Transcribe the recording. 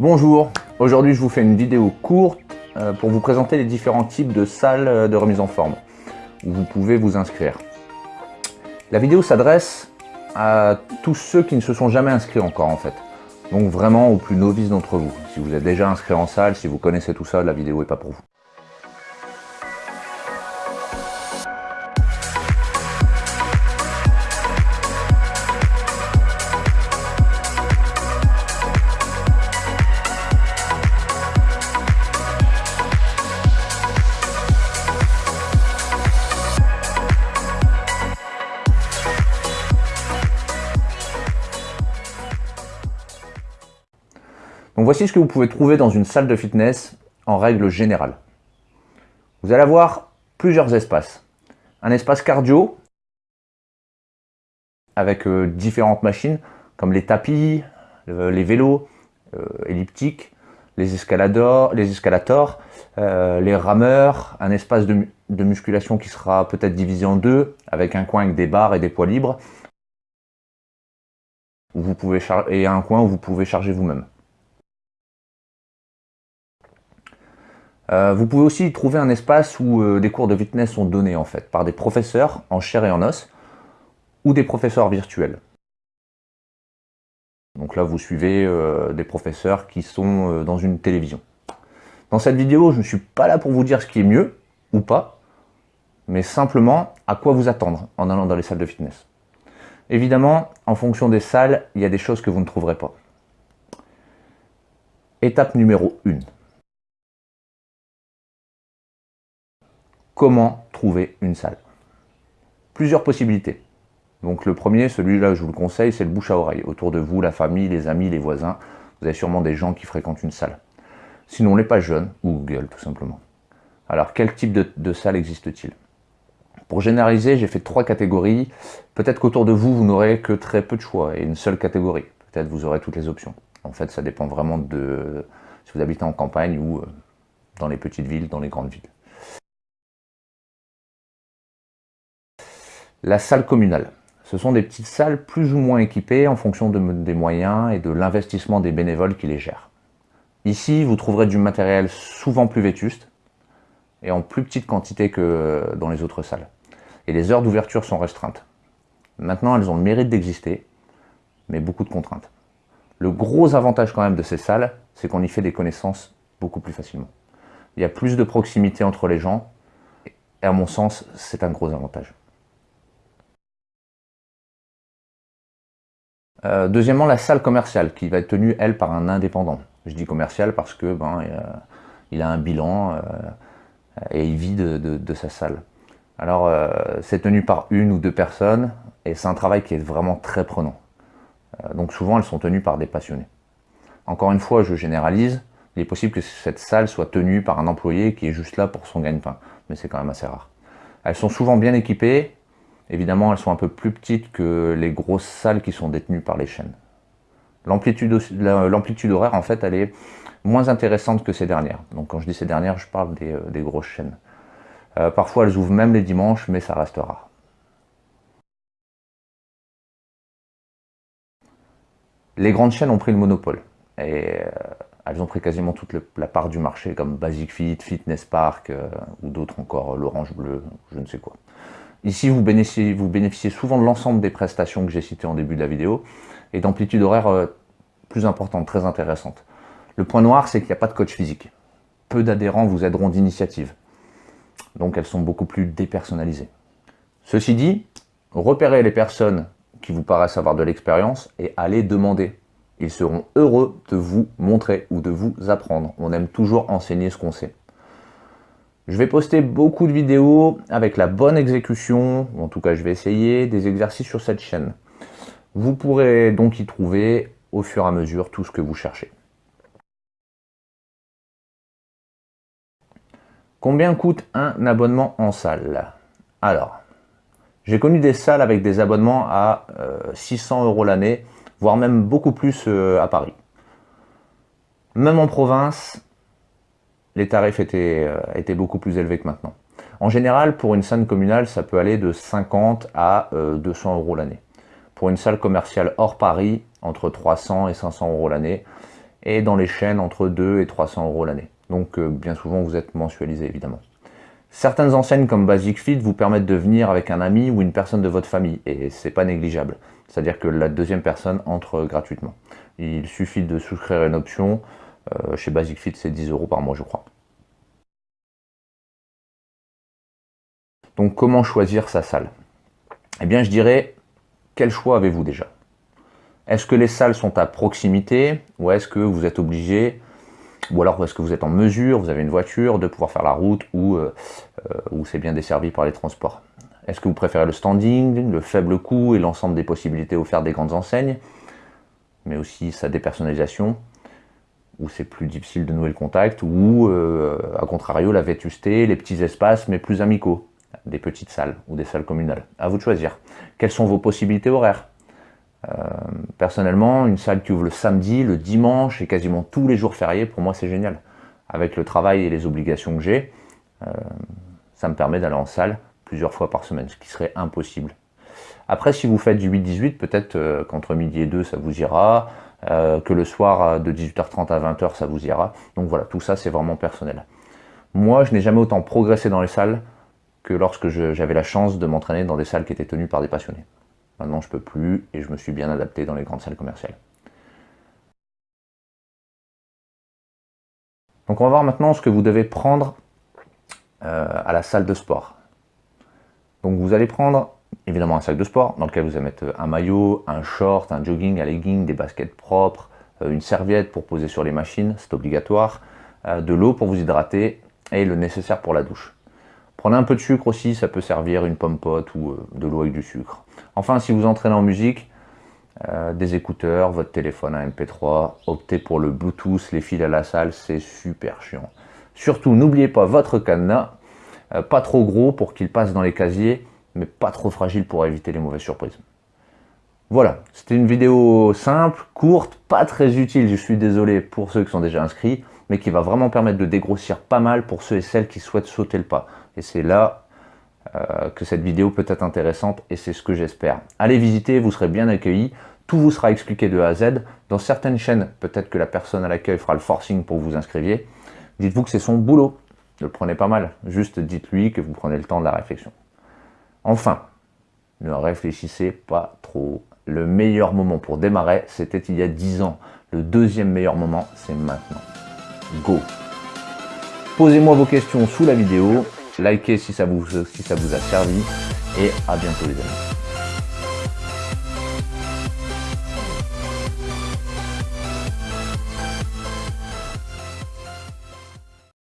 Bonjour, aujourd'hui je vous fais une vidéo courte euh, pour vous présenter les différents types de salles euh, de remise en forme où vous pouvez vous inscrire. La vidéo s'adresse à tous ceux qui ne se sont jamais inscrits encore en fait. Donc vraiment aux plus novices d'entre vous. Si vous êtes déjà inscrit en salle, si vous connaissez tout ça, la vidéo n'est pas pour vous. Voici ce que vous pouvez trouver dans une salle de fitness en règle générale. Vous allez avoir plusieurs espaces. Un espace cardio avec euh, différentes machines comme les tapis, euh, les vélos euh, elliptiques, les escaladors, les, escalators, les rameurs, un espace de, musculation qui sera peut-être divisé en deux avec un coin avec des barres et des poids libres et un coin où vous pouvez charger vous-même. Euh, vous pouvez aussi trouver un espace où euh, des cours de fitness sont donnés en fait, par des professeurs en chair et en os, ou des professeurs virtuels. Donc là, vous suivez euh, des professeurs qui sont dans une télévision. Dans cette vidéo, je ne suis pas là pour vous dire ce qui est mieux, ou pas, mais simplement à quoi vous attendre en allant dans les salles de fitness. Évidemment, en fonction des salles, il y a des choses que vous ne trouverez pas. Étape numéro 1. Comment trouver une salle Plusieurs possibilités. Donc le premier, celui-là je vous le conseille, c'est le bouche à oreille. Autour de vous, la famille, les amis, les voisins, vous avez sûrement des gens qui fréquentent une salle. Sinon les pages jeunes, ou Google tout simplement. Alors quel type de, salle existe-t-il? Pour généraliser, j'ai fait trois catégories. Peut-être qu'autour de vous, vous n'aurez que très peu de choix et une seule catégorie. Peut-être vous aurez toutes les options. En fait, ça dépend vraiment de si vous habitez en campagne ou euh, dans les petites villes, dans les grandes villes. La salle communale. Ce sont des petites salles plus ou moins équipées en fonction des moyens et de l'investissement des bénévoles qui les gèrent. Ici, vous trouverez du matériel souvent plus vétuste et en plus petite quantité que dans les autres salles. Et les heures d'ouverture sont restreintes. Maintenant, elles ont le mérite d'exister, mais beaucoup de contraintes. Le gros avantage quand même de ces salles, c'est qu'on y fait des connaissances beaucoup plus facilement. Il y a plus de proximité entre les gens, et à mon sens, c'est un gros avantage. Euh, deuxièmement, la salle commerciale, qui va être tenue, elle, par un indépendant. Je dis commercial parce que ben, il a un bilan euh, et il vit de, sa salle. Alors, euh, c'est tenu par une ou deux personnes, et c'est un travail qui est vraiment très prenant. donc souvent, elles sont tenues par des passionnés. Encore une fois, je généralise, il est possible que cette salle soit tenue par un employé qui est juste là pour son gagne-pain, mais c'est quand même assez rare. Elles sont souvent bien équipées, Évidemment, elles sont un peu plus petites que les grosses salles qui sont détenues par les chaînes. L'amplitude horaire, en fait, elle est moins intéressante que ces dernières. Donc quand je dis ces dernières, je parle des, euh, grosses chaînes. Euh, parfois, elles ouvrent même les dimanches, mais ça reste rare. Les grandes chaînes ont pris le monopole. Et euh, elles ont pris quasiment toute la part du marché, comme Basic Fit, Fitness Park, ou d'autres encore, l'Orange Bleu, je ne sais quoi. Ici, vous bénéficiez, souvent de l'ensemble des prestations que j'ai citées en début de la vidéo et d'amplitude horaire euh, plus importante, très intéressante. Le point noir, c'est qu'il n'y a pas de coach physique. Peu d'adhérents vous aideront d'initiative. Donc elles sont beaucoup plus dépersonnalisées. Ceci dit, repérez les personnes qui vous paraissent avoir de l'expérience et allez demander. Ils seront heureux de vous montrer ou de vous apprendre. On aime toujours enseigner ce qu'on sait. Je vais poster beaucoup de vidéos avec la bonne exécution, en tout cas je vais essayer, des exercices sur cette chaîne. Vous pourrez donc y trouver au fur et à mesure tout ce que vous cherchez. Combien coûte un abonnement en salle? Alors, j'ai connu des salles avec des abonnements à 600 euh, euros l'année, voire même beaucoup plus euh, à Paris. Même en province, les tarifs euh, étaient, beaucoup plus élevés que maintenant. En général, pour une salle communale, ça peut aller de 50 à 200 euh, euros l'année. Pour une salle commerciale hors Paris, entre 300 et 500 euros l'année. et dans les chaînes entre 2 et 300 euros l'année. Donc euh, bien souvent vous êtes mensualisé évidemment. Certaines enseignes comme Basic Fit vous permettent de venir avec un ami ou une personne de votre famille et c'est pas négligeable. C'est-à-dire que la deuxième personne entre gratuitement. Il suffit de souscrire une option. Euh, chez Basic Fit c'est 10 euros par mois je crois. Donc comment choisir sa salle? Eh bien je dirais, quel choix avez-vous déjà? Est-ce que les salles sont à proximité? Ou est-ce que vous êtes obligé? Ou alors est-ce que vous êtes en mesure, vous avez une voiture, de pouvoir faire la route ou, euh, euh, c'est bien desservi par les transports? Est-ce que vous préférez le standing, le faible coût et l'ensemble des possibilités offertes des grandes enseignes, mais aussi sa dépersonnalisation, où c'est plus difficile de nouer le contact, ou euh, à contrario la vétusté, les petits espaces mais plus amicaux, des petites salles ou des salles communales. À vous de choisir. Quelles sont vos possibilités horaires? Euh, personnellement, une salle qui ouvre le samedi, le dimanche et quasiment tous les jours fériés, pour moi c'est génial. Avec le travail et les obligations que j'ai, euh, ça me permet d'aller en salle plusieurs fois par semaine, ce qui serait impossible. Après, si vous faites du 8-18, peut-être qu'entre midi et 2, ça vous ira, que le soir de 18h30 à 20h, ça vous ira. Donc voilà, tout ça, c'est vraiment personnel. Moi, je n'ai jamais autant progressé dans les salles que lorsque j'avais la chance de m'entraîner dans des salles qui étaient tenues par des passionnés. Maintenant, je peux plus et je me suis bien adapté dans les grandes salles commerciales. Donc on va voir maintenant ce que vous devez prendre euh, à la salle de sport. Donc vous allez prendre évidemment un sac de sport dans lequel vous allez mettre un maillot, un short, un jogging, un legging, des baskets propres, euh, une serviette pour poser sur les machines, c'est obligatoire, euh, de l'eau pour vous hydrater et le nécessaire pour la douche. Prenez un peu de sucre aussi, ça peut servir une pomme pote ou de l'eau avec du sucre. Enfin, si vous entraînez en musique, euh, des écouteurs, votre téléphone, un MP3, optez pour le Bluetooth, les fils à la salle, c'est super chiant. Surtout, n'oubliez pas votre cadenas, euh, pas trop gros pour qu'il passe dans les casiers, mais pas trop fragile pour éviter les mauvaises surprises. Voilà, c'était une vidéo simple, courte, pas très utile, je suis désolé pour ceux qui sont déjà inscrits, mais qui va vraiment permettre de dégrossir pas mal pour ceux et celles qui souhaitent sauter le pas. Et c'est là euh, que cette vidéo peut être intéressante et c'est ce que j'espère. Allez visiter, vous serez bien accueillis. Tout vous sera expliqué de A à Z. Dans certaines chaînes, peut-être que la personne à l'accueil fera le forcing pour que vous inscriviez. Dites-vous que c'est son boulot. Ne le prenez pas mal. Juste dites-lui que vous prenez le temps de la réflexion. Enfin, ne réfléchissez pas trop. Le meilleur moment pour démarrer, c'était il y a 10 ans. Le deuxième meilleur moment, c'est maintenant. Go Posez-moi vos questions sous la vidéo likez si ça vous, a servi et à bientôt les amis.